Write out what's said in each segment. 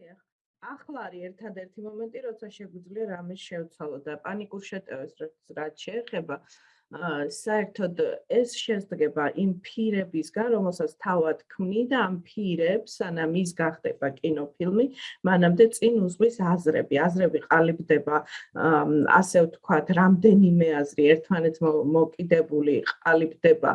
აი ახლა არის ერთადერთი მომენტი, როცა შეგვიძლია რამე შევცვალო და პანიკურ შეტევას რაც შეეხება საერთოდ ეს შესდგება იმ ფირებისგან, რომელსაც თავად ქმნი და ამ ფირებს, სანამ ის გახდება კინოფილმი, მანამდე წინ უძღვის აზრები. აზრები ყალიბდება, ასე ვთქვათ, რამდენიმე აზრი ერთმანეთს მოკიდებული ყალიბდება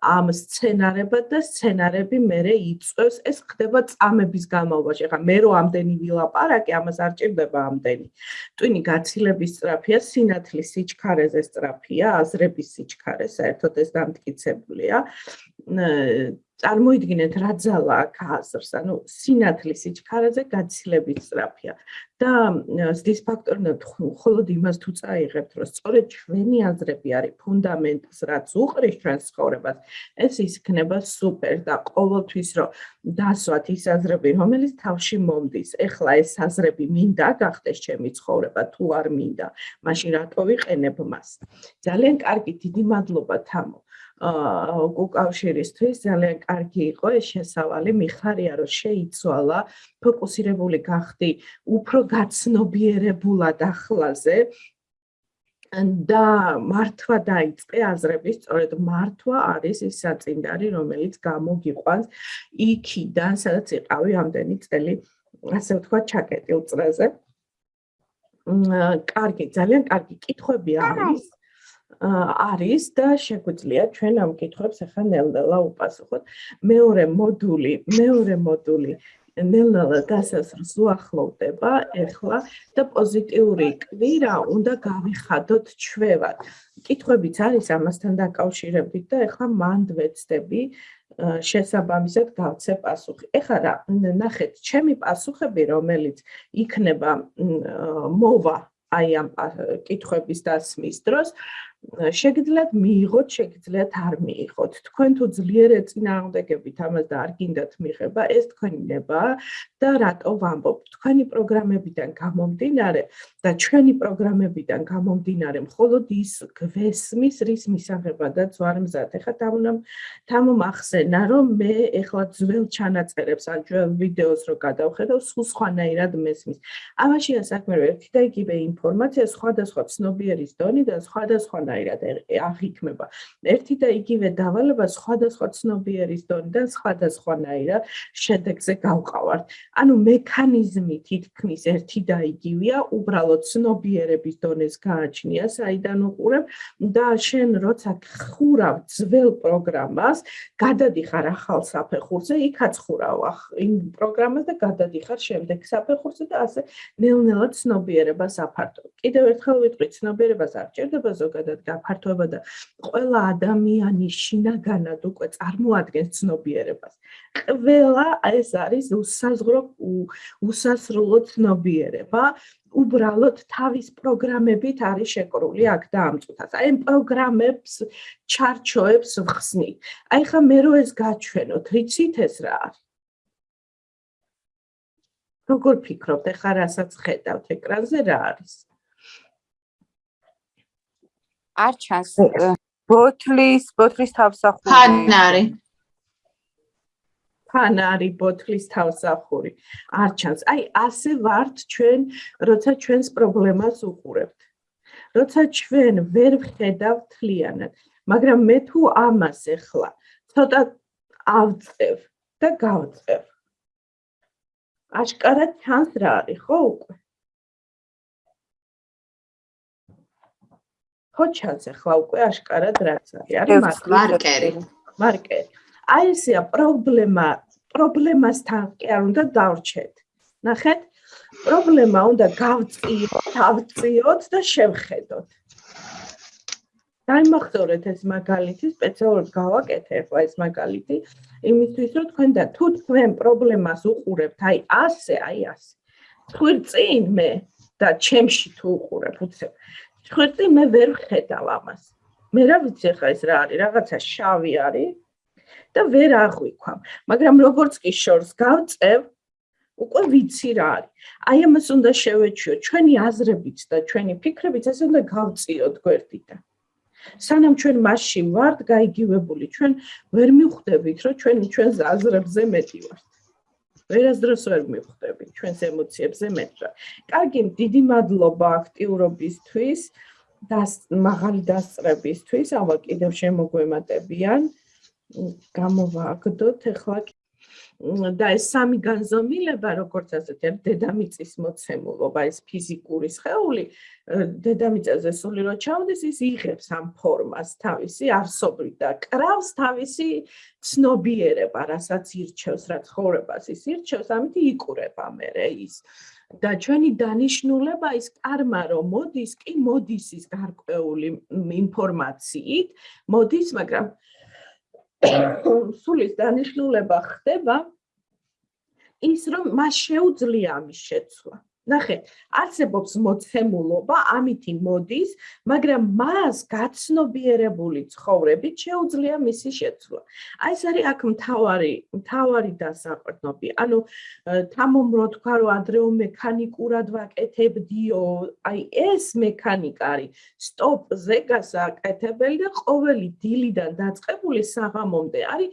ამ სცენარებად და სცენარები მერე იწევს. ეს ხდება წამების განმავლობაში. ახლა მე რო ამდენი ვილაპარაკე, ამას არ ჭირდება ამდენი. ტვინი გაცილების სწრაფია, სინათლის სიჩქარეზე სწრაფია. აზრების სიჩქარე საერთოდ ეს დამტკიცებულია. წარმოიდგინეთ რა ძალა აქ აზრს, ანუ სინათლის სიჩქარეზე გაცილებით სწრაფია. და ზის ფაქტორი მხოლოდ იმას თუ წაიღებთ, რომ სწორედ ჩვენი აზრები არის ფუნდამენტს, რაც უყრის ჩვენს ცხოვრებას, ეს იქნება სუპერ და ყოველთვის რომ დასვათ ის აზრები, რომელიც თავში მომდის. ეხლა ეს აზრები მინდა გახდეს ჩემი ცხოვრება თუ არ მინდა, მაშინ რატო ვიყენებ მას? ძალიან კარგი, დიდი მადლობა თამო. აა უკავშირისთვის ძალიან კარგი იყო ეს შესავალი. მიხარია რომ შეიცვალა ფოკუსირებული გახდი უფრო გაცნობიერებულად ახლაზე და მართვა დაიწყე აზრების სწორედ მართვა არის ის საწინდარი რომელიც გამოგიყვანს იქიდან სადაც იყავი ამდენი წელი ასე ვთქვა ჩაკეტილ წრეზე. კარგი ძალიან კარგი კითხვები არის არის და შეგვიძლია ჩვენ ამ კითხვებს ახლა ნელ-ნელა უპასუხოთ. მეორე მოდული, მეორე მოდული ნელ-ნელა გასასრს უახლოვდება ახლა და პოზიტიური კვირა უნდა გავიხადოთ ჩვევად. კითხვებიც არის ამასთან დაკავშირებით და ახლა მანდ ვეცდები შესაბამისად გავცე პასუხი. ეხლა რა, ნახეთ, ჩემი პასუხები, რომელიც იქნება მოვა აი ამ კითხვების დასმის დროს, შეგიძლიათ მიიღოთ, შეგიძლიათ არ მიიღოთ. თქვენ თუ ძლიერ ეწინააღმდეგებით ამას და არ გინდათ მიღება, ეს თქვენი ნება და რატო ვამბობ? თქვენი პროგრამებიდან გამომდინარე და ჩვენი პროგრამებიდან გამომდინარე, მხოლოდ ის გვესმის, რის მისაღებადაც ვარ მზად. ეხლა თამუნამ თამომ ახსენა, რომ მე ეხლა ძველ ჩანაწერებს ან ძველ ვიდეოს რო გადავხედავ, სულ სხვანაირად მესმის. ამაშია საქმე, რომ ერთი და იგივე ინფორმაცია სხვადასხვა ცნობიერის დონი და სხვადასხვა სხვანაირად აღიქმება. ერთი და იგივე დავალება სხვადასხვა ცნობიერის დონიდან სხვადასხვანაირად შედეგზე გავყავართ. ანუ მექანიზმი თითქმის ერთი და იგივეა, უბრალოდ ცნობიერების დონეს გააჩნია, საიდან უყურებ და შენ როცა ხურავ ძველ პროგრამას, გადადიხარ ახალ საფეხურზე, იქაც ხურავ იმ პროგრამას და გადადიხარ შემდეგ საფეხურზე და ასე ნელ-ნელა ცნობიერებას აფართო. კიდევ ერთხელ ვიტყვი, ცნობიერებას არ ჭირდება ზოგადად გაფართოება და ყველა ადამიანი შინაგანად უკვე წარმოადგენს ცნობიერებას. ყველა ეს არის უსაზღრო უსასრულო ცნობიერება. უბრალოდ თავის პროგრამებით არის შეკრული აქ და ამ წუთას. აი ამ პროგრამებს ჩარჩოებს ვხსნით. აი ხა მე რო ეს გაჩვენოთ, რიცით ეს რა არის? როგორ ფიქრობთ, ეხლა რასაც ხედავთ ეკრანზე რა არის? არ ჩანს ბოთლის ბოთლის თავსახური. ფანარი. ფანარი ბოთლის თავსახური. არ ჩანს. აი ასე ვართ ჩვენ როცა ჩვენს პრობლემას უყურებთ. როცა ჩვენ ვერ ვხედავთ თლიანად მაგრამ მე თუ ამას ეხლა ცოტა ავწევ და გავწევ. აშკარად ჩანს რა არის ხო უკვე ხო ჩანს ახლა უკვე აშკარად რაც არის არის მარკერი მარკერი აი ესეა პრობლემა პრობლემასთან კი არ უნდა დავრჩეთ. ნახეთ. პრობლემა უნდა გავწიოთ თავწიოთ და შევხედოთ. დაიმახსოვრეთ ეს მაგალითი სპეციალურად გავაკეთე ახლა ეს მაგალითი იმისთვის რომ თქვენ და თუ თქვენ პრობლემას უყურებთ აი ასე აი ასე. თქვენ წინ მე და ჩემში თუ უყურებ უცებ ხვერტი მე ვერ ხედავ ამას. მე რა ვიცი ხა ეს რა არის, რაღაცა შავი არის და ვერ აღვიქვამ. მაგრამ როგორც კი შორს გავწევ, უკვე ვიცი რა არის. აი ამას უნდა შევეჩიო ჩვენი აზრებით და ჩვენი ფიქრებით, ეს უნდა გავწიოთ გვერდიდან. სანამ ჩვენ მასში ვართ გაიგივებული, ჩვენ ვერ მიხვდებით, რომ ჩვენ ჩვენს აზრებზე მეტი ვართ. ვერასდროს ვერ მიხვდები ჩვენს ემოციებზე მეტყვა. კარგი, დიდი მადლობა აქტიურობისთვის და მაღალი დასწრებისთვის. ამა კიდევ შემოგვემატებიან. გამოვაგდოთ ახლა და ეს სამი განზომილება, როგორც ასეთი, არის დედამიწის მოცემულობა, ეს ფიზიკური სხეული, დედამიწაზე სული რო ჩავდეს, ის იღებს ამ ფორმას თავისი არსობრივ და კრავს თავისი ცნობიერება, რასაც ირჩევს, რაც ხოვრებას ის ირჩევს, ამით იკურება მერე ის. და ჩვენი დანიშნულება ის კარმა რომ მოდის, კი მოდის ის გარკვეული ინფორმაციით, მოდის, მაგრამ სულის დანიშნულება ხდება ის რომ მას შეუძლია ამის შეცვლა. ნახე, არსებობს მოცემულობა, ამითი მოდის, მაგრამ მას გაცნობიერებული ცხოვრებით შეუძლია მისი შეცვლა. აი ეს არის აქ მთავარი, მთავარი დასაყრდნობი. ანუ თამომრო თქვა რომ ადრეო მექანიკურად ვაკეთებდიო, აი ეს მექანიკა არის სტოპზე გასაკეთებელი და ყოველი დილიდან დაწყებული საღამომდე არის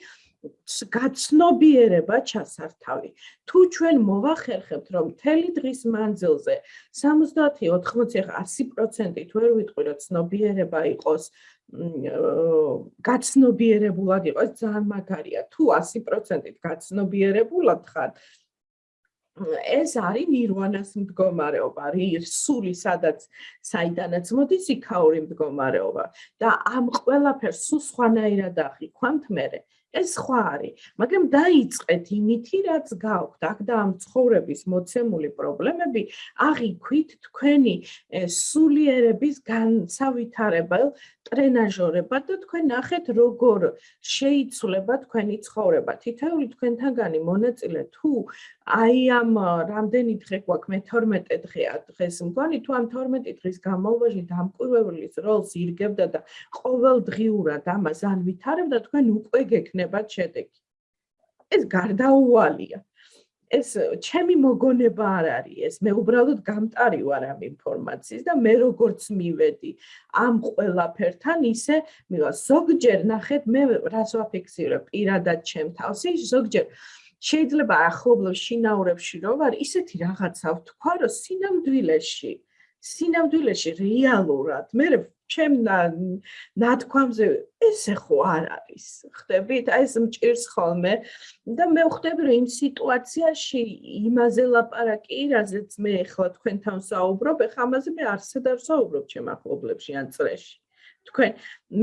გაცნობიერება ჩასართავი. თუ ჩვენ მოვახერხებთ, რომ მთელი დღის მანძილზე 70-80 100%-ით ვერ ვიტყვი, რომ ცნობიერება იყოს გაცნობიერებულად იყოს ძალიან მაგარია. თუ 100%-ით გაცნობიერებულად ხარ, ეს არის ნირვანას მდგომარეობა, სული სადაც საიდანაც მოდის იქაური მდგომარეობა და ამ ყველაფერს სულ სხვანაირად ახიქვამთ მე. ეს სხვა არის, მაგრამ დაიწყეთ იმითი, რაც გაქვთ, აქ და ამ ცხოვრების მოცემული პრობლემები აღიქვით თქვენი სულიერების განსავითარებელ ტრენაჟორებად და თქვენ ნახეთ როგორ შეიცვლება თქვენი ცხოვრება. თითოეული თქვენთაგანი მონაწილე თუ აი ამ რამდენი დღე გვაქვს მე 12 დღეა დღეს მგონი თუ ამ 12 დღის განმავლობაში დამკვირვებლის როლს ირგებდა და ყოველდღიურად ამას ან ვითარებდა თქვენ უკვე გექნებათ შედეგი. ეს გარდაუვალია. ეს ჩემი მოგონება არ არის ეს. მე უბრალოდ გამტარი ვარ ამ ინფორმაციის და მე როგორც მივედი ამ ყველაფერთან ისე მივა ზოგჯერ ნახეთ მე რას ვაფიქსირებ? პირადად ჩემ თავს ის ზოგჯერ შეიძლება ახლობლებს შინაურებში რო ვარ ისეთი რაღაცა ვთქვა რომ სინამდვილეში სინამდვილეში რეალურად მე ჩემ ნათქვამზე ესე ხო არ არის ხდებით? აი ეს მჭირს ხოლმე. და მე ვხვდები რომ იმ სიტუაციაში იმაზე ლაპარაკი რაზეც მე ახლა თქვენთან საუბრობ ეხლა ამაზე მე არსად არ საუბრობ ჩემ ახლობლებში ან წრეში. თქვენ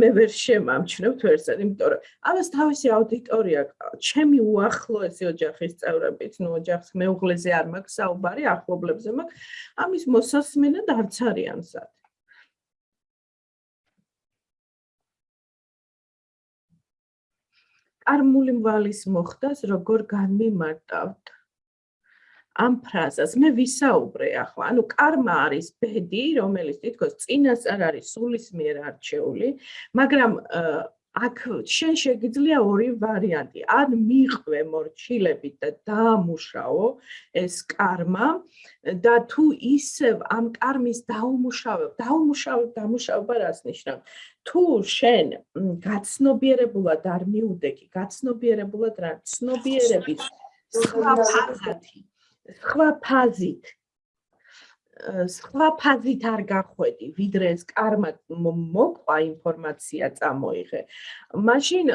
მე ვერ შემამჩნევთ ვერსად იმიტომ რომ ამას თავისი აუდიტორია ჩემი უახლოესი ოჯახის წევრებიც ნუ ოჯახს მეუღლეზე არ მაქვს საუბარი ახლობლებზე მაქვს ამის მოსასმენად არც არიან სად კარმული ვალის მოხდას როგორ განმიმარტავთ? ამ ფრაზას მე ვისაუბრე ახლა. ანუ კარმა არის ბედი რომელიც თითქოს წინას არ არის სულის მიერ არჩეული მაგრამ აქ შენ შეგიძლია ორი ვარიანტი. ან მიყვე მორჩილებით და დაამუშაო ეს კარმა და თუ ისევ ამ კარმის დაუმუშავებ, დაუმუშავებ, დამუშავება რას ნიშნავს? თუ შენ გაცნობიერებულად არ მიუდეგი, გაცნობიერებულად რა ცნობიერების სხვა ფაზათი, სხვა ფაზით სხვა ფაზით არ გახვედი, ვიდრე ეს კარმა მოყვა ინფორმაცია წამოიღე. მაშინ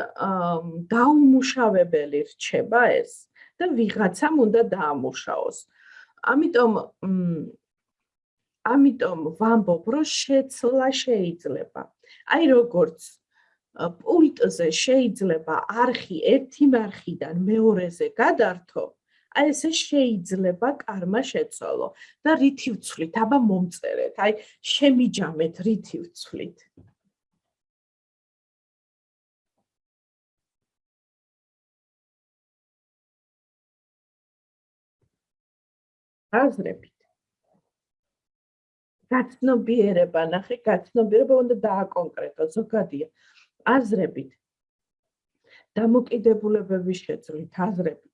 დაუმუშავებელი რჩება ეს და ვიღაცამ უნდა დაამუშაოს. ამიტომ ამიტომ ვამბობ, რომ შეცლა შეიძლება. აი როგორც პულტზე შეიძლება არხი ერთი მარხიდან მეორეზე გადართო, აი ესე შეიძლება კარმა შეცვალო და რითი ვცვლით? აბა მომწერეთ. აი შემიჯამეთ რითი ვცვლით. აზრებით. გაცნობიერება, ნახე, გაცნობიერება უნდა დააკონკრეტო ზოგადია. აზრებით. დამოკიდებულებების შეცვლით, აზრებით.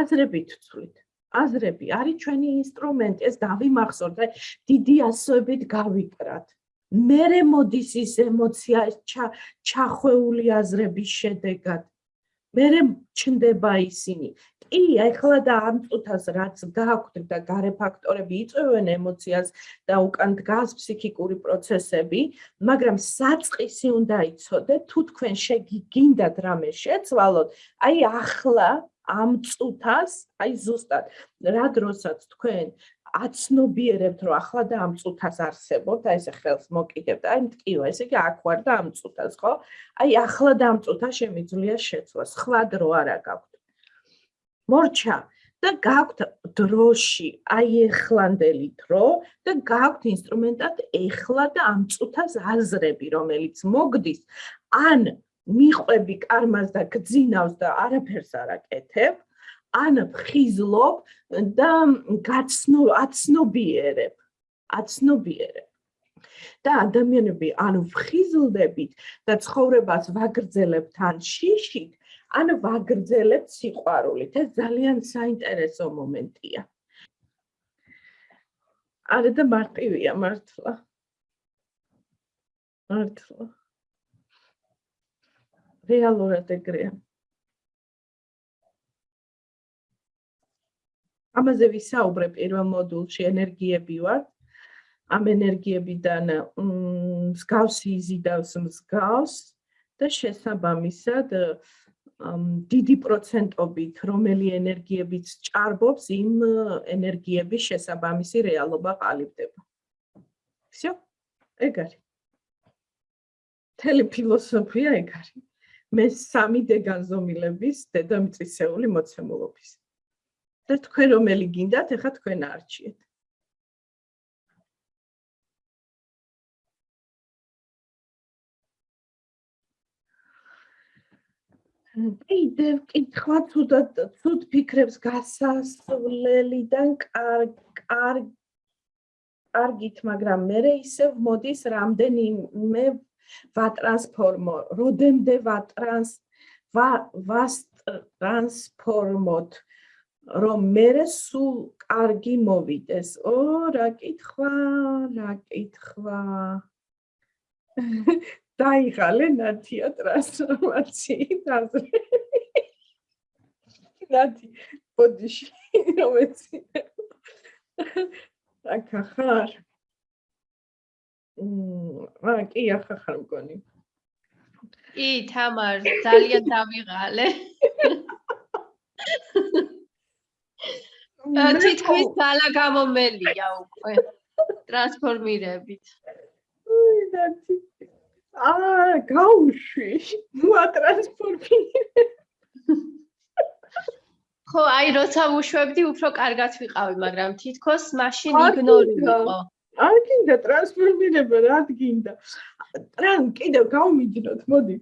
აზრებით ვცვლით. აზრები არის ჩვენი ინსტრუმენტი, ეს დავიმახსოვრთ, აი დიდი ასოებით გავიკრათ. მერე მოდის ის ემოცია ჩახვეული აზრების შედეგად. მე ჩნდება ისინი. კი, ახლა და ამ წუთას რაც გააქვთ და გარე ფაქტორები იწვევენ ემოციას და უკან დგას ფსიქიკური პროცესები, მაგრამ საწყისი უნდა იცოდეთ, თუ თქვენ შეგიგინდათ რამე შეცვალოთ, აი ახლა ამ წუთას, აი ზუსტად, რა დროსაც თქვენ აცნობიერებთ, რომ ახლა და ამ წუთას არსებობთ, აი ესე ხელს მოკიდებთ, აი მткиვა, ესე იგი აქ ვარ და ამ წუთას, ხო? აი ახლა და ამ წუთას შემიძლია შეცვლა, სხვა დრო არა გაქვთ. მორჩა და გაქვთ დროში, აი ეხლანდელი დრო და გაქვთ ინსტრუმენტად ეხლა და ამ წუთას აზრები, რომელიც მოგდის ან მიყვები კარმას და გძინავს და არაფერს არ აკეთებ, ან ფხიზლობ და გაცნო აცნობიერებ აცნობიერებ. და ადამიანები ანუ ფხიზლდებით და ცხოვრებას ვაგრძელებთ ან შიშით ან ვაგრძელებთ სიყვარულით. ეს ძალიან საინტერესო მომენტია. არა და მარტივია მართლა. მართლა რეალურად ეგრეა ამაზე ვისაუბრე პირველ მოდულში ენერგიები ვარ ამ ენერგიებიდან მსგავსი იზიდავს მსგავს და შესაბამისად დიდი პროცენტობით რომელი ენერგიებიც ჭარბობს იმ ენერგიების შესაბამისი რეალობა ყალიბდება. всё? ეგ არის. თელი ფილოსოფია ეგ არის. მე სამი დეგანზომილების დედამიწისეული მოცემულობის. და თქვენ რომელი გინდათ, ეხა თქვენ არჩიეთ. კიდე კითხვა თუდად თუდ ფიქრებს გასასვლელიდან კარგ კარგ კარგით, მაგრამ მე ისევ მოდის რამდენიმე ვატრანსფორმო, როდემდე ვატრანს ვა ვას ტრანსფორმოთ რომ მე სულ კარგი მოვიდეს. ო, რა კითხვა, რა კითხვა. დაიღალე ნათია ტრანსფორმაციით აზრი. ნათი, ბოდიში, რომეცი. აკა ხარ. რა კი ახა ხარ მგონი. კი, თამარ, ძალიან დავიღალე. თითქმის ძალა გამომელია უკვე ტრანსფორმირებით. უი დათი. აა, გაუშვი. ნუ ატრანსფორმირე. ხო, აი როცა უშვებდი, უფრო კარგად ვიყავი, მაგრამ თითქოს მაშინ იგნორი იყო. არ გინდა ტრანსფორმირება, რა გინდა? ტრან კიდევ გავმიჯნოთ, მოდი.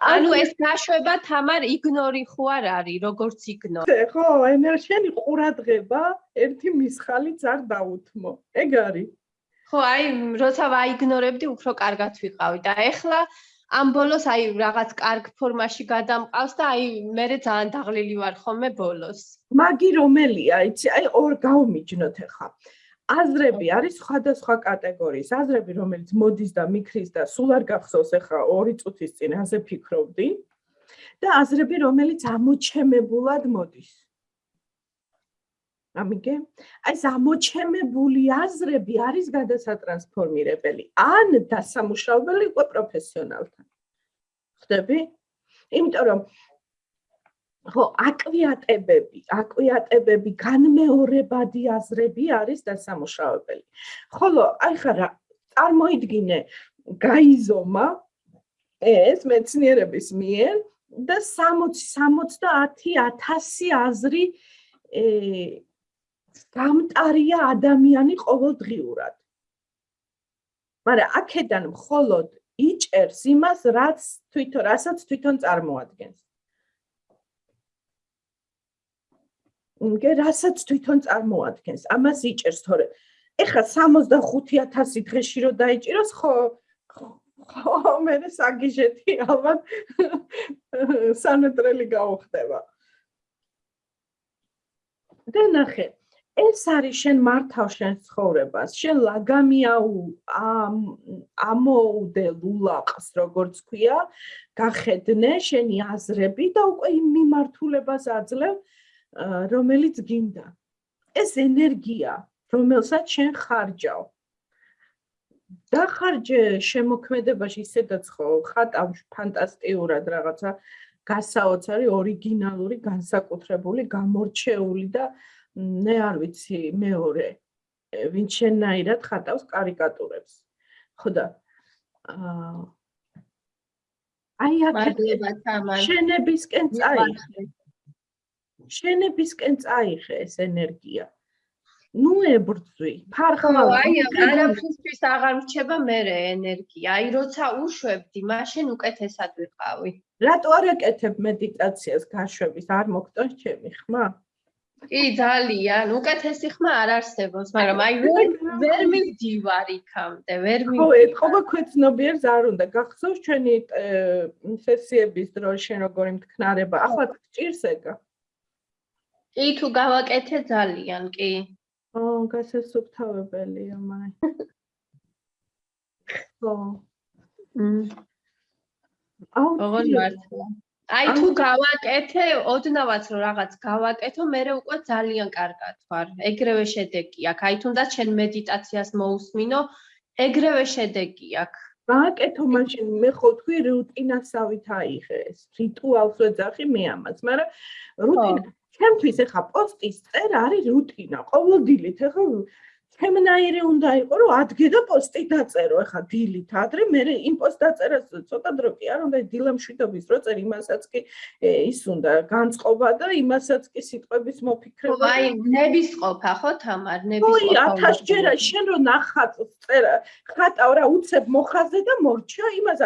ანუ ეს გაშვება თამარ იგნორი ხო არ არის როგორც იგნორი. ხო ენერგიანი ყურადღება ერთი მისხალიც არ დაუთმო. ეგ არის. ხო აი როცა ვაიგნორებდი უფრო კარგად ვიყავი და ეხლა ამ ბოლოს აი რაღაც კარგ ფორმაში გადამყავს და აი მე ძალიან დაღლილი ვარ ხოლმე ბოლოს. მაგი რომელია? იცი აი ორ გავმიჯნოთ ეხლა აზრები არის სხვადასხვა კატეგორიის. აზრები, რომელიც მოდის და მიქრის და სულ არ გახსოვს ახლა 2 წუთის წინ ასე ფიქრობდი. და აზრები, რომელიც ამოჩემებულად მოდის. ამიგე? აი ეს ამოჩემებული აზრები არის გადასატრანსფორმირებელი. ან დასამუშავებელი უკვე პროფესიონალთან. ხდები? იმიტომ რომ ხო, აკვიატებები, აკვიატებები, განმეორებადი აზრები არის დასამუშავებელი. ხოლო აი ხარა წარმოიდგინე გაიზომა ეს მეცნიერების მიერ და 60-70000 აზრი ე გამტარია ადამიანი ყოველდღიურად. მაგრამ აქედან მხოლოდ იჭერს იმას, რაც თვითონ რასაც თვითონ წარმოადგენს. რასაც თვითონ წარმოადგენს. ამას იჭერს თორე. ეხლა 65000 დღეში რო დაიჭიროს, ხო ხო მე საგიჟეთი ალბათ სანეტრელი გაუხდება. და ნახე, ეს არის შენ მართავ შენ ცხოვრებას შენ ლაგამიაუ ამოუდე ლულაყს როგორც ქვია გახედნე შენი აზრები და უკვე იმ მიმართულებას აძლევ რომელიც გინდა. ეს ენერგია რომელსაც შენ ხარჯავ. დახარჯე შემოქმედებაში ისედაც ხო ხატავ ფანტასტიურად რაღაცა გასაოცარი ორიგინალური განსაკუთრებული გამორჩეული და მე არ ვიცი მეორე. ვინ შენაირად ხატავს კარიკატურებს. ხო და აი აქ შენებისკენ წაიხე შენებისკენ წაიხე ეს ენერგია. ნუ ებრძვი ფარხმალ აი არაფრისთვის აღარ რჩება მე ენერგია. აი როცა უშვებდი მაშინ უკეთესად ვიყავი. რატო არ აკეთებ მედიტაციას გაშვების? არ მოგწონს ჩემი ხმა? კი ძალიან. უკეთესი ხმა არ არსებობს მაგრამ აი ვერ ვერ მივდივარ იქამდე ვერ მივდივარ ხო ეთქობა ქვეცნობიერს არ უნდა. გახსოვს ჩვენი სესიების დროს შენ როგორი მთქნარება ახლა ჭირს ეგა კი თუ გავაკეთე ძალიან კი ო გასასუფთავებელია მაი ხო აუ ოღონ მართლა აი თუ გავაკეთე, ოდნავაც რომ რაღაც გავაკეთო, მე უკვე ძალიან კარგად ვარ. ეგრევე შედეგი აქვს. აი თუნდაც შენ მედიტაციას მოусმინო, ეგრევე შედეგი აქვს. გააკეთო მაშინ მე ხო თქვი რუტინასავით აიღე ეს. რიტუალს ვეძახი მე ამას, მაგრამ რუტინა ჩემთვის ეხა პოსტის წერა არის რუტინა. ყოველდღიურად ეხა ჩემნაირი უნდა იყო რომ ადგე და პოსტი დაწერო. ახლა დილით ადრე მე იმ პოსტ დაწერას ცოტა დრო კი არ უნდა დილამშვიდობის რო წერ იმასაც კი ის უნდა განწყობა და იმასაც კი სიტყვების მოფიქრება აი ნებისყოფა ხო თამარ? ნებისყოფა ой 1000 ჯერა შენ რო ნახატ წერა ხატავ რა უცებ მოხაზე და მორჩა იმას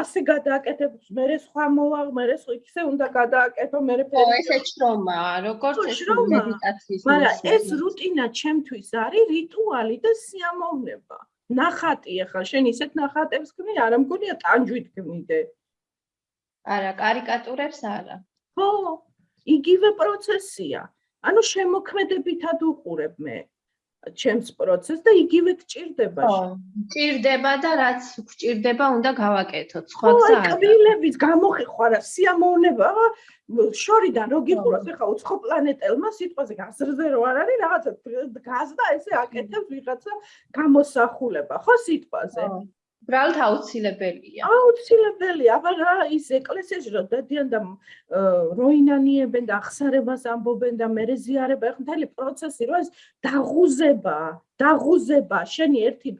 ასე გადააკეთებ მე სხვა მოვა მე ისე უნდა გადააკეთო მე ფერი ო ესე შრომა როგორც ეს მედიტაციის მაგრამ ეს რუტინა ჩემთვის არის რიტუ რიტუალი და სიამოვნება. ნახატი ახლა შენ ისეთ ნახატებს ქმნი, არა მგონია ტანჯვით ქმნიდე. არა, კარიკატურებს არა. ხო, იგივე პროცესია. ანუ შემოქმედებითად უყურებ მე. ჩემს პროცესს და იგივე გჭირდება. ხო, გჭირდება და რაც გჭირდება, უნდა გავაკეთოთ. სხვა გზა არა. ხო, კბილების გამოხეხარა სიამოვნება, შორიდან რო გიყუროს, ეხა უცხო პლანეტელმა სიტყვაზე გასრზე რო არ არის, რაღაცა გაზდა ესე აკეთებს ვიღაცა გამოსახულება, ხო სიტყვაზე? ხო. უბრალოდ აუცილებელია. აუცილებელია, აბა რა ის ეკლესიაში რომ დადიან და როინანიებენ და ახსარებას ამბობენ და მე ზიარება, ეხლა მთელი პროცესი რო ეს დაღუზება, დაღუზება, შენი ერთი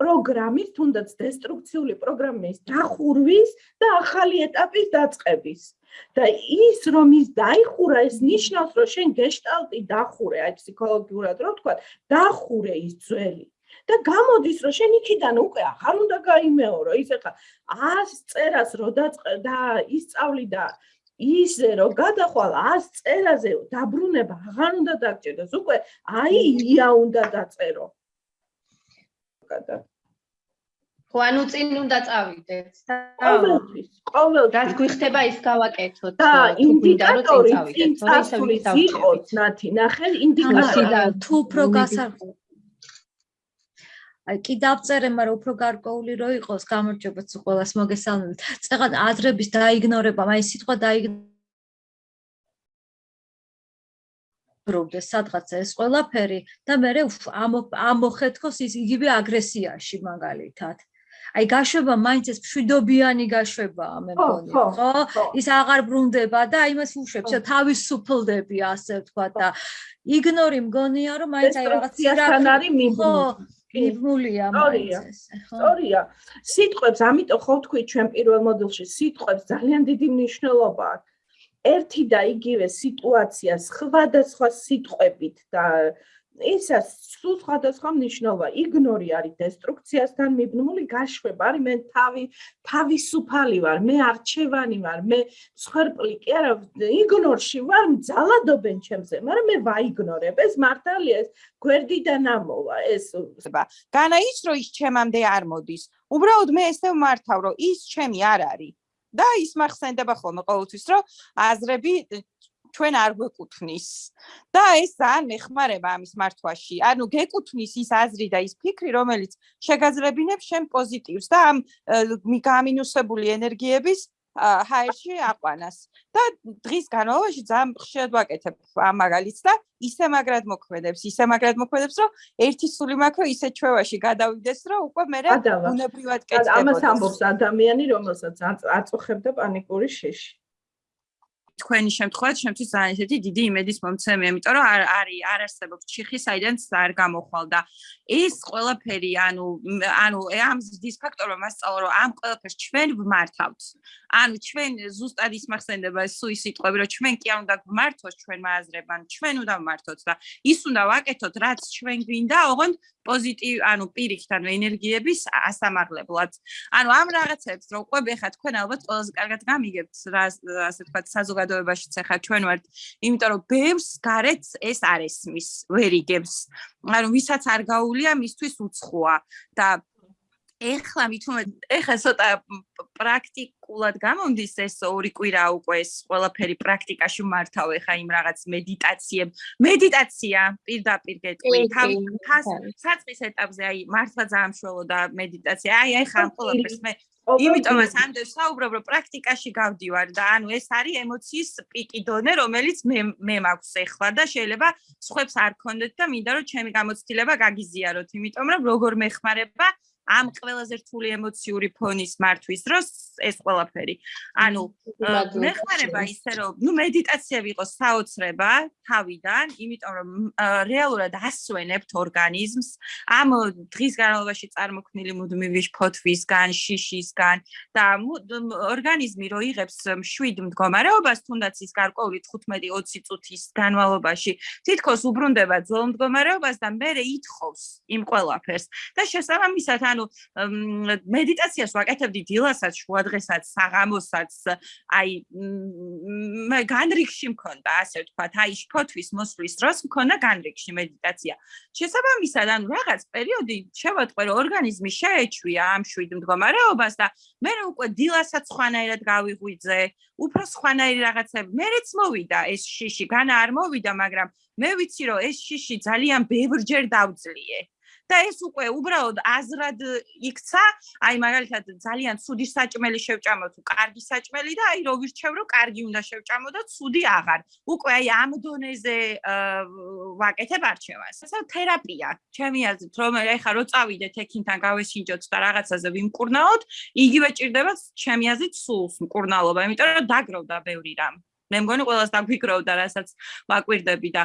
პროგრამის, თუნდაც დესტრუქციული პროგრამის დახურვის და ახალი ეტაპის დაწყების. და ის რომ ის დაიხურა, ეს ნიშნავს, რომ შენ გეშტალტი დახურე, აი ფსიქოლოგიურად რო თქვა, დახურე ის ძველი. და გამოდის რომ შენ იქიდან უკვე აღარ უნდა გაიმეორო ის ახლა 100 წერას რო და ისწავლი და ისე რომ გადახვალ 100 წერაზე დაბრუნება აღარ უნდა დაგჭირდეს. უკვე აი ია უნდა დაწერო. გადა. ხო ანუ წინ უნდა წავიდეთ. და ყოველთვის ყოველთვის. რაც გვიხდება ის გავაკეთოთ. და ინდიკატორი წინ წავიდეთ ნათი ნახე ინდიკატორი. თუ პრო გასარხო აი კი დავწერე, მაგრამ უფრო გარკვეული რო იყოს, გამარჯობა თუ ყოველას მოგესალმებით. წეგან აზრების დაიგნორება, აი სიტყვა დაიგნორებდა სადღაც ეს ყველაფერი და მე ამოხეთქოს ის იგივე აგრესიაში მაგალითად. აი გაშვება მაინც ეს მშვიდობიანი გაშვებაა მე მგონი ხო ის აღარ ბრუნდება და აი მას უშვებს და თავისუფლდები ასე ვთქვა და იგნორი მგონია რომ მაინც აი რაღაც სიასთან არის მიბმული მიბმულია მაინც ხო? სწორია. სიტყვებს ამიტომ ხო თქვი ჩვენ პირველ მოდულში სიტყვებს ძალიან დიდი მნიშვნელობა აქვს. ერთი და იგივე სიტუაცია სხვადასხვა სიტყვებით და ისა სულ სხვადასხვა მნიშვნელობა. იგნორი არის დესტრუქციასთან მიბნული გაშვება არის მე თავი თავისუფალი ვარ მე არჩევანი ვარ მე სხერპლი კი არა იგნორში ვარ ძალადობენ ჩემზე მაგრამ მე ვაიგნორებ. ეს მართალია ეს გვერდიდან ამოვა ეს განა ის რომ ის ჩემამდე არ მოდის. უბრალოდ მე ესე მართავ რომ ის ჩემი არ არის. და ის მახსენდება ხოლმე ყოველთვის რომ აზრები ჩვენ არ გვეკუთვნის და ეს ძალიან მეხმარება ამის მართვაში. ანუ გეკუთვნის ის აზრი და ის ფიქრი, რომელიც შეგაძლებინებს შენ პოზიტივს და ამ გაამინუსებული ენერგიების ჰაერში აყვანას. და დღის განმავლობაში ძალიან ხშირად ვაკეთებ ამ მაგალითს და ისე მაგრად მოქმედებს, ისე მაგრამ მოქმედებს, რომ ერთი სული მაქვს, რომ ისე ჩვევაში გადავიდეს, რომ უკვე მე უნებრივად კეთდება. ამას ამბობს ადამიანი, რომელსაც აწუხებდა პანიკური შეში. თქვენი შემთხვევით ძალიან ისეთი დიდი იმედის მომცემია, იმიტომ რომ არ არის არ არსებობს ჩიხი, საიდანაც არ გამოხვალ და ეს ყველაფერი, ანუ ანუ ამ ზის ფაქტორმა მასწავლა, რომ ამ ყველაფერს ჩვენ ვმართავთ. ანუ ჩვენ ზუსტად ის მახსენდება ეს სუი სიტყვები, რომ ჩვენ კი არ უნდა გვმართოს ჩვენ მააზრებან, ჩვენ უნდა ვმართოთ და ის უნდა ვაკეთოთ, რაც ჩვენ გვინდა, ოღონდ პოზიტივ, ანუ პირიქით, ანუ ენერგიების ასამაღლებლად. ანუ ამ რაღაცებს რო ყვები ხა თქვენ ალბათ ყველაზე კარგად გამიგებთ, რა ასე თქვა საზოგადოებაშიც ხა ჩვენ ვართ, იმიტომ რომ ბევრს გარეთ ეს არ ესმის, ვერ იგებს. ანუ ვისაც არ გაუულია, მისთვის უცხოა და ეხლა მithome ეხლა ცოტა პრაქტიკულად გამომდის ეს ორი კვირა უკვე ეს ყველაფერი პრაქტიკაში მართავ ეხლა იმ რაღაც მედიტაციებ მედიტაცია პირდაპირ გეტყვი. თავი საწყის ეტაპზე აი მართლა ძალიან შველო და მედიტაცია. აი ეხლა ამ ყველაფერს მე იმიტომაც ამდენ საუბრობ რომ პრაქტიკაში გავდივარ და ანუ ეს არის ემოციის პიკი დონე რომელიც მე მე მაქვს ეხლა და შეიძლება სხვებს არ ქონდეთ და მინდა რომ ჩემი გამოცდილება გაგიზიაროთ. იმიტომ რომ როგორ მეხმარება ამ ყველაზე რთული ემოციური ფონის მართვის დროს ეს ყველაფერი. ანუ მეხმარება ისე რომ ნუ მედიტაცია ვიყოს საოცრება თავიდან, იმიტომ რომ რეალურად ასვენებთ ორგანიზმს. ამ დღის განმავლობაში წარმოქმნილი მუდმივი ფოთვისგან, შიშისგან და ორგანიზმი რო იღებს შვიდ მდგომარეობას, თუნდაც ის გარკვეული 15-20 წუთის განმავლობაში თითქოს უბრუნდება ძველ მდგომარეობას და მე ითხოვს იმ ყველაფერს. და შესაბამისად ანუ მედიტაციას ვაკეთებდი დილასაც, შუადღესაც, საღამოსაც, აი მე განრიგში მქონდა, ასე ვთქვათ, აი შფოთვის მოსვლის დროს მქონდა განრიგში მედიტაცია. შესაბამისად, ანუ რაღაც პერიოდი შევატყვე, რომ ორგანიზმი შეეჩვია ამ შვიდ მდგომარეობას და მე უკვე დილასაც ხვანაირად გავიღვიძე, უფრო სხვანაირი რაღაცები. მერეც მოვიდა ეს შიში, განა არ მოვიდა, მაგრამ მე ვიცი, რომ ეს შიში ძალიან ბევრჯერ დავძლიე. და ეს უკვე უბრალოდ აზრად იქცა, აი მაგალითად ძალიან ცუდი საჭმელი შევჭამო თუ კარგი საჭმელი და აი რო ვირჩევ რომ კარგი უნდა შევჭამო და ცუდი აღარ. უკვე აი ამ დონეზე ვაკეთებ არჩევას. ესა თერაპია. ჩემი აზრით რომ ეხა რო წავიდეთ ექიმთან გავესინჯოთ და რაღაცაზე ვიმკურნაოთ, იგივე ჭირდება ჩემი აზრით სულს მკურნალობა, იმიტომ რომ დაგროვდა ბევრი რამ. მე მგონი ყველას დაგვიქროვდა, რასაც ვაკვირდები და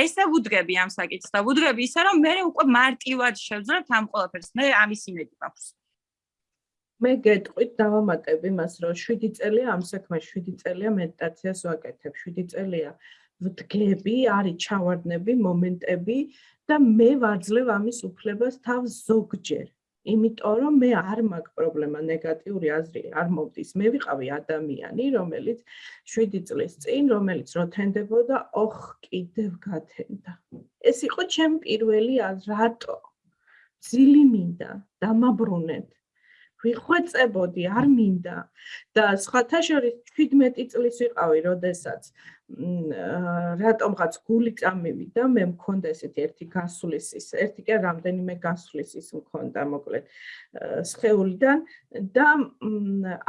ესე ვუდგები ამ საკითხს და ვუდგები ისე რომ მე უკვე მარტივად შევძლებთ ამ ყველაფერს. მე ამის იმედი მაქვს. მე გეტყვით დავამატებ იმას, რომ 7 წელია ამ საქმეში, 7 წელია მედიტაციას ვაკეთებ, 7 წელია ვდგები, არის ჩავარდნები, მომენტები და მე ვაძლევ ამის უფლებას თავს ზოგჯერ. იმიტომ რომ მე არ მაქვს პრობლემა ნეგატიური აზრი არ მომდის. მე ვიყავი ადამიანი რომელიც 7 წლის წინ რომელიც როთენდებოდა ოხ კიდევ გათენდა. ეს იყო ჩემ პირველი რატო? ძილი მინდა დამაბრუნეთ ვიხვეწებოდი არ მინდა და სხვათა შორის 17 წლის ვიყავი როდესაც რატომღაც გული წამივიდა, მე მქონდა ესეთი ერთი გასulis ის, ერთი კი რამდენიმე გასulis ის მქონდა, მოკლედ სხეულიდან და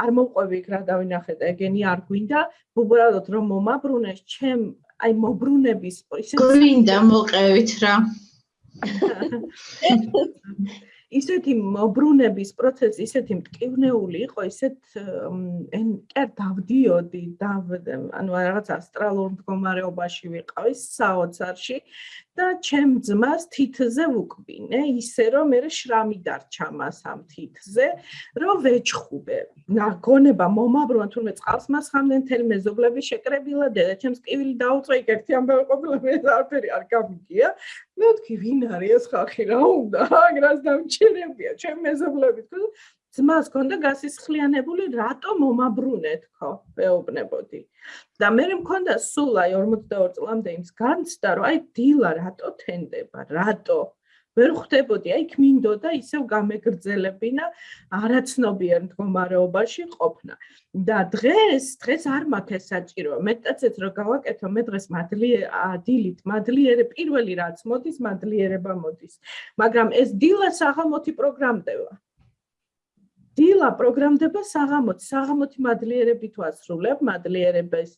არ მომყვევი იქ რა დავინახე და ეგენი არ გვინდა, უბრალოდ რომ მომაბრუნეს, ჩემ აი მობრუნების ისე გვინდა მოყევით რა. ისეთი მოbrunების პროცესი ისეთი მტკივნეული იყო, ისეთ ენ კერ დავდიოდი, დав ანუ რაღაც ასტრალურ მდგომარეობაში ვიყავი საოცარში და ჩემ ძმას თითზე ვუკვინე, ისე რომ მე შრამი დარჩა მას ამ თითზე, რომ ვეჩხუბე. ნაგონება მომაბრუნა თურმე წყალს მასხამდნენ თელ მეზობლები შეკრებილა დედა ჩემს კივილი დაუწვა იქ ერთი ამბავი ყოფილა მე არაფერი არ გამიგია. მე ვთქვი ვინ არის ეს ხალხი რა უნდა? აგრას დამჩერებია ჩემ მეზობლები თქო ძმას ქონდა გასისხლიანებული რატო მომაბრუნე თქო მეუბნებოდი და მე მქონდა სულ აი 42 წლამდე იმს განცდა რომ აი დილა რატო თენდება რატო ვერ ხვდებოდი, აი მინდოდა ისევ გამეგრძელებინა არაცნობიერ მდგომარეობაში ყოფნა. და დღეს, დღეს არ მაქვს ეს საჭირო. მეტაცეც რომ გავაკეთო, მე დღეს მადლიერ დილით, მადლიერე პირველი რაც მოდის, მადლიერება მოდის. მაგრამ ეს დილა საღამოთი პროგრამდება. დილა პროგრამდება საღამოთი, საღამოთი მადლიერებით ვასრულებ, მადლიერებას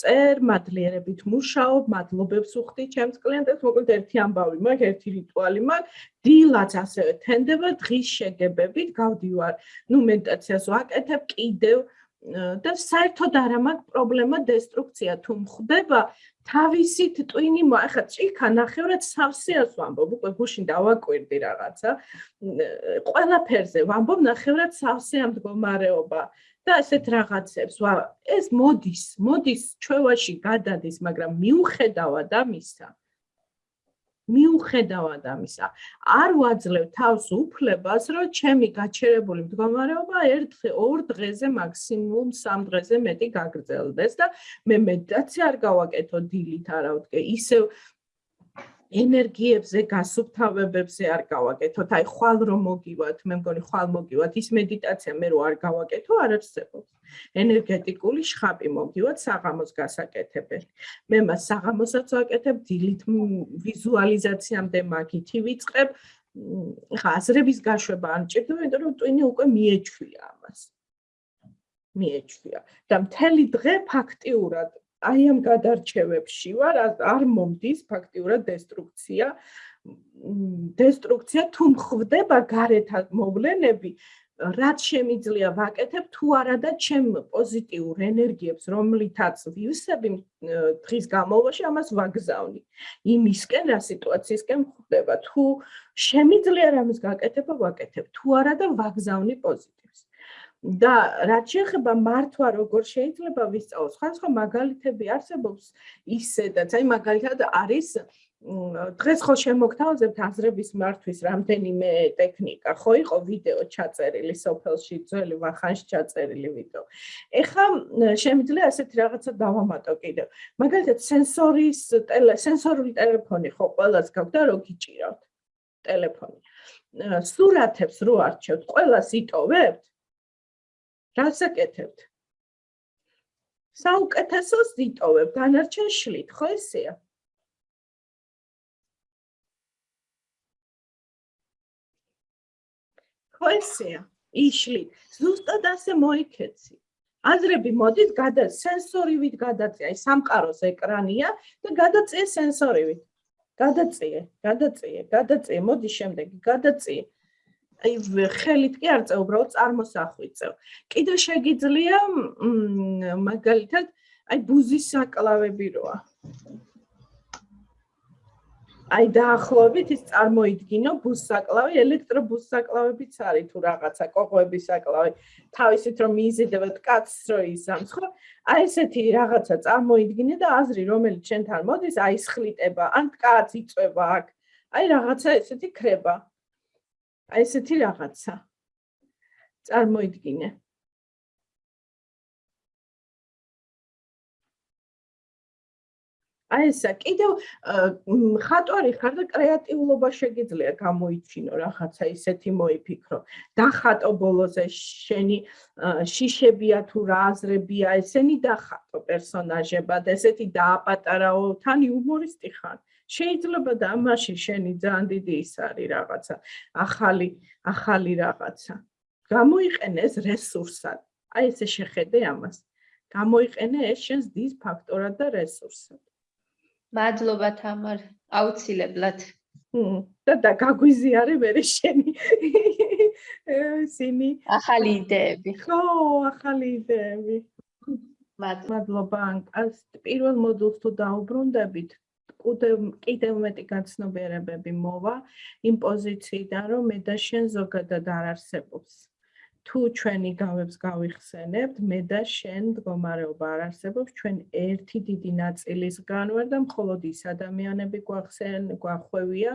წერ, მადლიერებით მუშაობ, მადლობებს უხდი ჩემს კლიენტებს, მოკლედ ერთი ამბავი მაქვს, ერთი რიტუალი მაქვს. დილაც ასევე თენდება დღის შეგებებით, გავდივარ, ნუ მედიტაციას ვაკეთებ კიდევ და საერთოდ არ მაქვს პრობლემა დესტრუქცია თუ მხდება თავისით ტვინი ახლა ჭიქა ნახევრად სავსეას ვამბობ უკვე გუშინ დავაკვირდი რაღაცა. ყველაფერზე ვამბობ ნახევრად სავსე ამ მდგომარეობა და ასეთ რაღაცებს ვა ეს მოდის მოდის ჩვევაში გადადის მაგრამ მიუხედავად ამისა მიუხედავად ამისა, არ ვაძლევ თავს უფლებას, რომ ჩემი გაჩერებული მდგომარეობა ერთ ორ დღეზე მაქსიმუმ სამ დღეზე მეტი გაგრძელდეს და მე მედიტაცია არ გავაკეთო დილით არავთქე, ისევ ენერგიებზე, გასუფთავებებზე არ გავაკეთოთ. აი ხვალ რომ მოგივათ, მე მგონი ხვალ მოგივათ, ის მედიტაცია მე რო არ გავაკეთო, არ არსებობს. ენერგეტიკული შხაპი მოგივათ საღამოს გასაკეთებელი. მე მას საღამოსაც ვაკეთებ, დილით ვიზუალიზაციამდე მაგითი ვიწყებ. ხა აზრების გაშვება არ ჭირდება, იმიტომ რომ ტვინი უკვე მიეჩვია ამას. მიეჩვია და მთელი დღე ფაქტიურად აი ამ გადარჩევებში ვარ არ მომდის ფაქტიურად დესტრუქცია. დესტრუქცია თუ მხდება გარეთ მოვლენები რაც შემიძლია ვაკეთებ თუ არა და ჩემ პოზიტიურ ენერგიებს რომლითაც ვივსები დღის განმავლობაში ამას ვაგზავნი. იმისკენ რა სიტუაციისკენ ხდება თუ შემიძლია რამის გაკეთება ვაკეთებ. თუ არა და ვაგზავნი პოზიტივს და რაც შეეხება მართვა როგორ შეიძლება ვისწავლოს ხან სხვა მაგალითები არსებობს ისედაც. აი მაგალითად არის დღეს ხო შემოგთავაზებთ აზრების მართვის რამდენიმე ტექნიკა. ხო იყო ვიდეო ჩაწერილი სოფელში ძველი ვახანში ჩაწერილი ვიდეო. ეხლა შემიძლია ასეთი რაღაცა დავამატო კიდევ. მაგალითად სენსორის სენსორული ტელეფონი ხო ყველას გაქვს და რო გიჭირავთ ტელეფონი. სურათებს რო არჩევთ ყველას იტოვებთ რას აკეთებთ? საუკეთესოს დიტოვებ, დანარჩენ შლით, ხო ესეა? ხო ესეა? იშლით. ზუსტად ასე მოიქეცი. აზრები მოდის გადა სენსორივით გადაწია, აი სამყაროს ეკრანია და გადაწია სენსორივით. გადაწია, გადაწია, გადაწია, მოდი შემდეგი, გადაწია. ხელით კი არ წევ, უბრალოდ წარმოსახვით წევ. კიდე შეგიძლია მაგალითად აი ბუზის საკლავები როა. აი დაახლოებით ის წარმოიდგინო ბუსაკლავი, ელექტრობუსაკლავებიც არის თუ რაღაცა კოღოების საკლავი. თავისით რომ მიიზიდებათ კაცს რო ისამსხო, აი ესეთი რაღაცა წარმოიდგინე და აზრი რომელიც შენთან მოდის, აი სხლიტება, ან კაც იწება აქ. აი რაღაცა ესეთი ქრება. აი ესეთი რაღაცა. წარმოიდგინე. აი ესა კიდევ ხატვარი ხარ და კრეატიულობა შეგიძლია გამოიჩინო რაღაცა ისეთი მოიფიქრო. დახატო ბოლოზე შენი შიშებია თუ რა აზრებია ესენი დახატო პერსონაჟებად ესეთი დააპატარაო თან იუმორისტი ხარ შეიძლება და ამაში შენი ძალიან დიდი ის არის რაღაცა ახალი ახალი რაღაცა. გამოიყენე ეს რესურსად. აი ესე შეხედე ამას. გამოიყენე ეს შენს დის ფაქტორად და რესურსად. მადლობა თამარ აუცილებლად. და და გაგვიზიარე მე შენი სინი. ახალი იდეები. ხო ახალი იდეები. მადლობა ანკას. პირველ მოდულს თუ დაუბრუნდებით კიდევ კიდევ მეტი გაცნობიერებები მოვა იმ პოზიციიდან, რომ მე და შენ ზოგადად არ არსებობს. თუ ჩვენი გავებს გავიხსენებთ, მე და შენ მდგომარეობა არ არსებობს, ჩვენ ერთი დიდი ნაწილისგან ვარ და მხოლოდ ის ადამიანები გვახსენ, გვახვევია,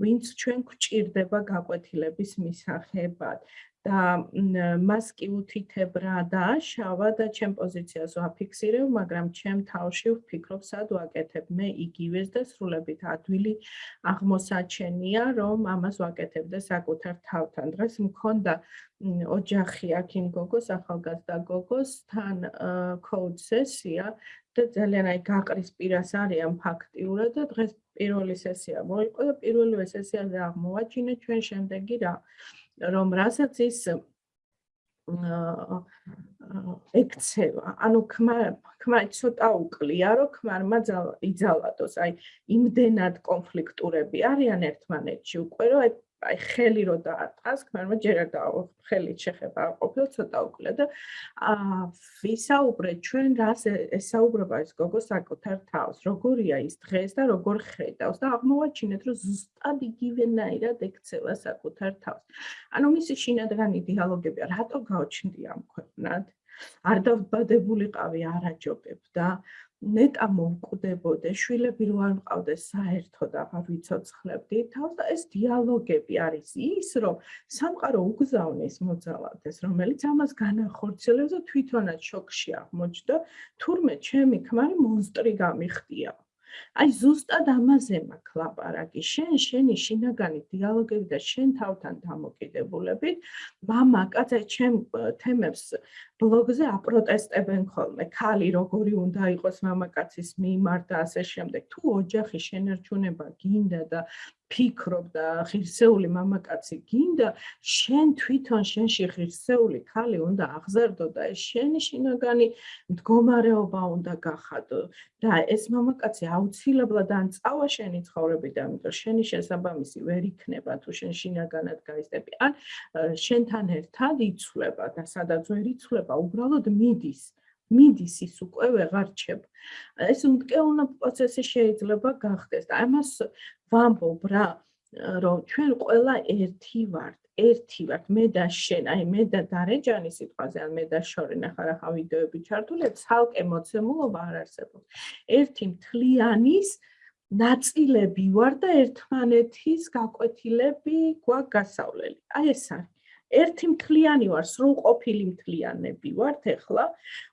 ვინც ჩვენ გვჭირდება გაკვეთილების მისაღებად. და მას კი უთითებ რა დააშავა და ჩემ პოზიციას ვაფიქსირებ, მაგრამ ჩემ თავში ვფიქრობ, სად ვაკეთებ მე იგივეს და სრულებით ადვილი აღმოსაჩენია, რომ ამას ვაკეთებ და საკუთარ თავთან. დღეს მქონდა ოჯახი აქ იმ გოგოს, ახალგაზრდა გოგოს თან კოდ სესია და ძალიან აი გაყრის პირას არიან ფაქტიურად და დღეს პირველი სესია მოიყო და პირველივე სესიაზე აღმოვაჩინე ჩვენ შემდეგი რა რომ რასაც ის ექცევა ანუ ხმა ხმა ცოტა უკლია რომ ხმარმა იძალადოს. აი იმდენად კონფლიქტურები არიან ერთმანეთში უკვე რომ აი ხელი რო დაარტყას, მაგრამ ჯერ არ დააო ხელი შეხება არ ყოფილ ცოტა უკლა და აა ვისაუბრეთ ჩვენ რას ესაუბრება ეს გოგო საკუთარ თავს, როგორია ის დღეს და როგორ ხედავს და აღმოვაჩინეთ რომ ზუსტად იგივენაირად ექცევა საკუთარ თავს. ანუ მისი შინაგანი დიალოგები რატო გაუჩნდია ამ ქვეყნად? არ დავბადებულიყავი, არ აჯობებდა. ნეტა მოვკვდებოდე, შვილები რო არ მყავდეს საერთოდ აღარ ვიცოცხლებდი თავს და ეს დიალოგები არის ის, რომ სამყარო უგზავნის მოძალადეს, რომელიც ამას განახორციელებს და თვითონაც შოკში აღმოჩნდა, თურმე ჩემი ქმარი მონსტრი გამიხდია. აი ზუსტად ამაზე მაქვს ლაპარაკი. შენ შენი შინაგანი დიალოგები და შენ თავთან დამოკიდებულებით, მამა, კაცე, ჩემ თემებს ბლოგზე აპროტესტებენ ხოლმე. ქალი როგორი უნდა იყოს მამაკაცის მიმართ და ასე შემდეგ. თუ ოჯახი შენერჩუნება გინდა და ფიქრობ და ღირსეული მამაკაცი გინდა, შენ თვითონ შენში ღირსეული ქალი უნდა აღზარდო და შენი შინაგანი მდგომარეობა უნდა გახადო და ეს მამაკაცი აუცილებლად ან წავა შენი ცხოვრებიდან, იმიტომ შენი შესაბამისი ვერ იქნება თუ შენ შინაგანად გაიზდები, ან შენთან ერთად იცვლება და სადაც ვერ იცვლება, უბრალოდ მიდის. მიდის ის უკვე ვეღარ რჩება. ეს უმკეუნა პროცესი შეიძლება გახდეს და ამას ვამბობ რა რომ ჩვენ ყველა ერთი ვართ ერთი ვართ მე და შენ აი მე და დარეჯანი სიტყვაზე ან მე და შორე ნახარ ახლა ვიდეოები ჩართული ცალკე მოცემულობა არ არსებობს ერთი მთლიანის ნაწილები ვარ და ერთმანეთის გაკვეთილები გვაქვს გასავლელი აი ეს არის ერთი მთლიანი ვარ სრულყოფილი მთლიანები ვართ ახლა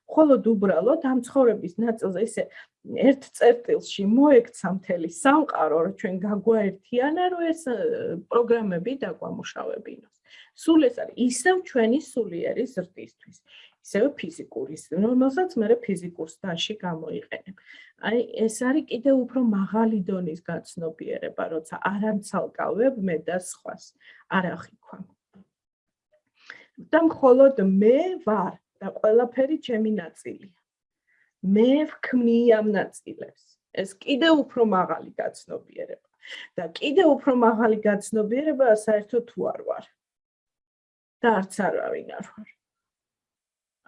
მხოლოდ უბრალოდ ამ ცხოვრების ნაწილზე ისე ერთ წერტილში მოექცა მთელი სამყარო, რომ ჩვენ გაგვაერთიანა, რომ ეს პროგრამები დაგვამუშავებინოს. სულ ეს არის ისევ ჩვენი სულიერი ზრდისთვის, ისევ ფიზიკური, რომელსაც მე ფიზიკურ სტანში გამოიყენებ. აი ეს არის კიდევ უფრო მაღალი დონის გაცნობიერება, როცა არ ამცალკავებ მე და სხვას, არ ახიქვამ. და მხოლოდ მე ვარ და ყველაფერი ჩემი ნაწილია. მე ვქმნი ამ ნაწილებს. ეს კიდე უფრო მაღალი გაცნობიერება და კიდე უფრო მაღალი გაცნობიერება საერთოდ თუ არ ვარ. და არც არავინ არ ვარ.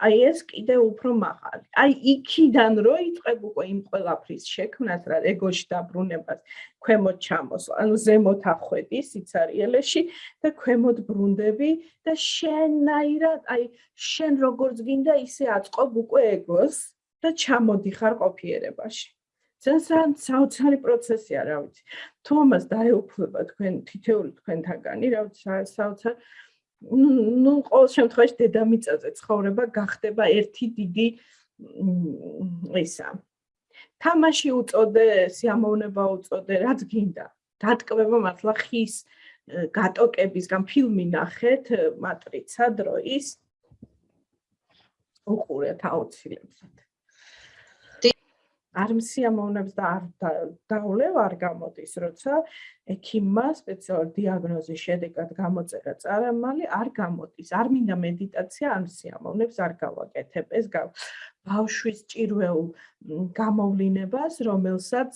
აი ეს კიდე უფრო მაღალი. აი იქიდან რო იწყებ უკვე იმ ყველაფრის შექმნას, რა ეგოში დაბრუნებას, ქვემოთ ჩამოსვლა, ანუ ზემოთ ახვედი სიცარიელეში და ქვემოთ ბრუნდები და შენაირად, აი შენ როგორც გინდა ისე აწყობ უკვე ეგოს და ჩამოდიხარ ყოფიერებაში. ძალიან საოცარი პროცესია, რა ვიცი. თუ ამას დაეუფლება თქვენ თითეული თქვენთაგანი, რა ვიცი, საოცარ ну, ყოველ შემთხვევაში დედამიწაზე ცხოვრება გახდება ერთი დიდი ისა. თამაში უწოდე, სიამოვნება უწოდე, რაც გინდა. დატკბება მართლა ხის გატოკებისგან ფილმი ნახეთ, მატრიცა დროის უყურეთ აუცილებლად. არ მსიამოვნებს და არ დაულევ არ გამოდის, როცა ექიმმა სპეციალურ დიაგნოზის შედეგად გამოწერა წარამალი, არ გამოდის. არ მინდა მედიტაცია, არ მსიამოვნებს, არ გავაკეთებ. ეს ბავშვის ჭირვეულ გამოვლინებას, რომელსაც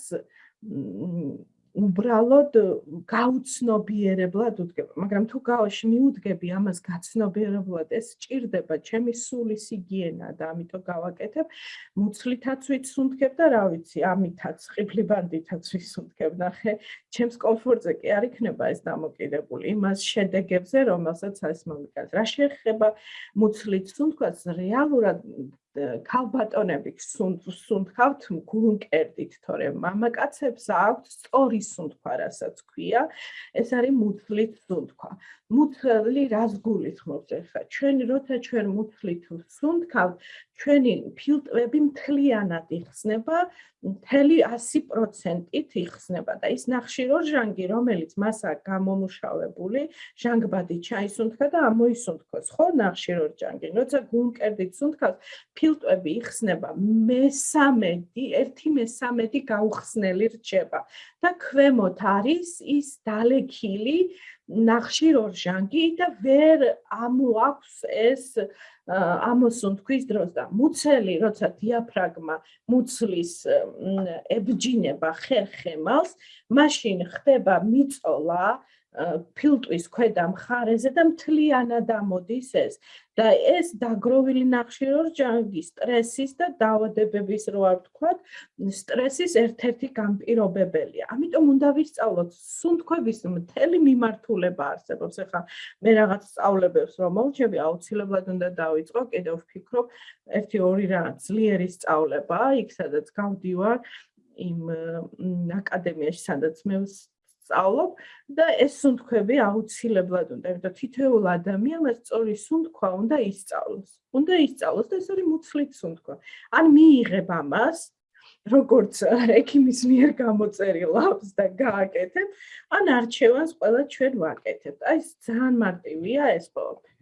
უბრალოდ გაუცნობიერებლად უდგება, მაგრამ თუ გავაში მიუდგები ამას გაცნობიერებლად, ეს ჭირდება ჩემი სულის იგიენა და ამიტომ გავაკეთებ. მუცლითაც ვიცუნთქებ და რა ვიცი, ამითაც ყიფლიბანდითაც ვიცუნთქებ, ნახე, ჩემს კომფორტზე კი არ იქნება ეს დამოკიდებული იმას შედეგებზე, რომელსაც ეს მომიკაც. რა შეეხება მუცლით სუნთქვას, რეალურად ქალბატონები სუნთქავთ გულმკერდით, თორემ მამაკაცებს აქვთ სწორი სუნთქვა, რასაც ქვია, ეს არის მუცლით სუნთქვა. მუცლი რას გულისხმობს ახლა? ჩვენ როცა ჩვენ მუცლით სუნთქავთ, ჩვენი ფილტვები მთლიანად იხსნება, მთელი 100%-ით იხსნება და ის ნახშირორჟანგი, რომელიც მასა გამომუშავებული, ჟანგბადი ჩაისუნთქა და ამოისუნთქოს, ხო, ნახშირორჟანგი. როცა გულმკერდით სუნთქავს, ფილტვები იხსნება მე-13, 1/13 გაუხსნელი რჩება და ქვემოთ არის ის დალექილი ნახშირორჟანგი და ვერ ამოაქვს ეს ამოსუნთქვის დროს და მუცელი, როცა დიაფრაგმა მუცლის ებჯინება ხერხემალს, მაშინ ხდება მიწოლა ფილტვის ქვედა მხარეზე და მთლიანად ამოდის ეს და ეს დაგროვილი ნახშირორჟანგი სტრესის და დაავადებების რო არ ვთქვათ, სტრესის ერთ-ერთი განპირობებელია. ამიტომ უნდა ვისწავლოთ სუნთქვების მთელი მიმართულება არსებობს. ახლა მე რაღაც სწავლებებს რომ მოვჩები, აუცილებლად უნდა დავიწყო, კიდევ ვფიქრობ, ერთი ორი რაღაც ძლიერი სწავლება, იქ სადაც გავდივარ იმ აკადემიაში, სადაც მე სწავლობ და ეს სუნთქვები აუცილებლად უნდა, იმიტომ თითოეულ ადამიანს სწორი სუნთქვა უნდა ისწავლოს. უნდა ისწავლოს და ეს არის მუცლით სუნთქვა. ან მიიღებ ამას როგორც ექიმის მიერ გამოწერილ აფს და გააკეთებ, ან არჩევანს ყველა ჩვენ ვაკეთებთ. აი ძალიან მარტივია ეს ყველაფერი.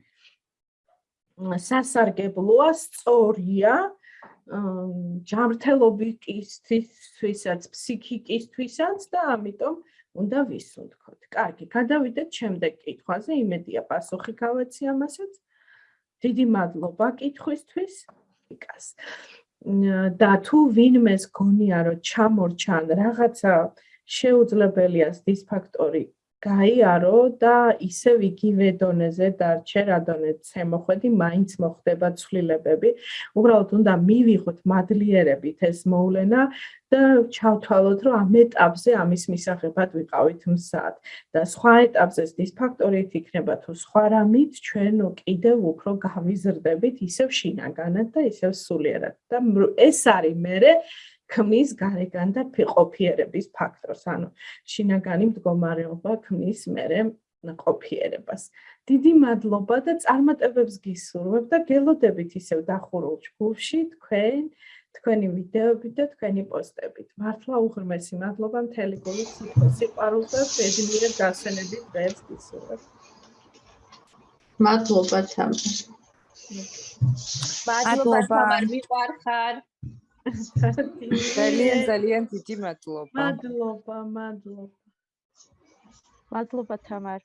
სასარგებლოა, სწორია, ჯანმრთელობისთვისაც, ფსიქიკისთვისაც და ამიტომ უნდა ვისუნთქოთ. კარგი, გადავიდეთ შემდეგ კითხვაზე, იმედია პასუხი გავეცი ამასაც. დიდი მადლობა კითხვისთვის. იკას. და თუ ვინმეს გონია რომ ჩამორჩან რაღაცა შეუძლებელია დისფაქტორი გაიარო და ისევ იგივე დონეზე დარჩე რა დონეც მოხვედი მაინც მოხდება ცვლილებები. უბრალოდ უნდა მივიღოთ მადლიერებით ეს მოვლენა და ჩავთვალოთ რომ ამ ეტაპზე ამის მისაღებად ვიყავით მსად და სხვა ეტაპზე დისფაქტორით იქნება თუ სხვა რამით ჩვენ კიდევ უფრო გავიზრდებით ისევ შინაგანად და ისევ სულიერად. და ეს არის მე ქმნის გარეგან და ყოფიერების ფაქტორს, ანუ შინაგანი მდგომარეობა ქმნის მერე ყოფიერებას. დიდი მადლობა და წარმატებებს გისურვებ და გელოდებით ისევ დახურულ ჯგუფში თქვენ თქვენი ვიდეოებით და თქვენი პოსტებით. მართლა უღრმესი მადლობა მთელი გულით სიყვარულს და ბედნიერ დასვენების დღეს გისურვებ. მადლობა თამარ. მადლობა თამარ მიყვარხარ. ძალიან ძალიან დიდი მადლობა. მადლობა, მადლობა. მადლობა თამარ.